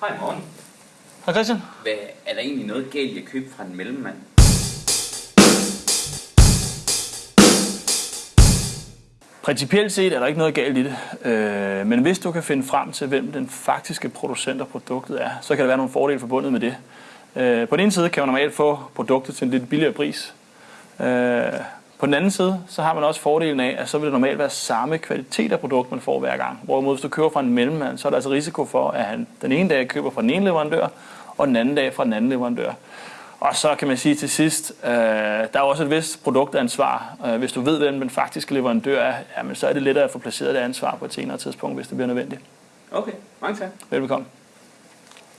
Hej morgen. Hej Christian. Hvad, er der egentlig noget galt i at købe fra en mellemmand? Principielt set er der ikke noget galt i det, øh, men hvis du kan finde frem til, hvem den faktiske producent af produktet er, så kan der være nogle fordele forbundet med det. Øh, på den ene side kan man normalt få produktet til en lidt billigere pris. Øh, på den anden side, så har man også fordelen af, at så vil det normalt være samme kvalitet af produkt, man får hver gang. Hvorimod hvis du køber fra en mellemmand, så er der altså risiko for, at han den ene dag køber fra den ene leverandør, og den anden dag fra den anden leverandør. Og så kan man sige til sidst, øh, der er også et vist produktansvar. Øh, hvis du ved, hvem den faktiske leverandør er, jamen, så er det lettere at få placeret det ansvar på et senere tidspunkt, hvis det bliver nødvendigt. Okay, mange tak. Velbekomme.